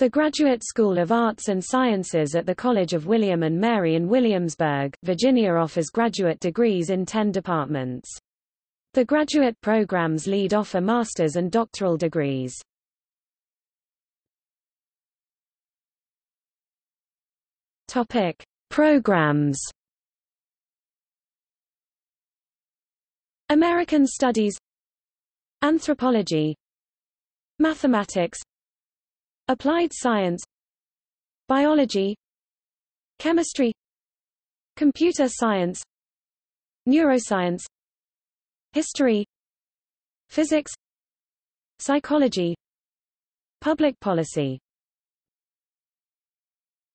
The Graduate School of Arts and Sciences at the College of William and Mary in Williamsburg, Virginia offers graduate degrees in 10 departments. The graduate programs lead offer master's and doctoral degrees. Topic: Programs. American Studies Anthropology Mathematics Applied Science Biology Chemistry Computer Science Neuroscience History Physics Psychology Public Policy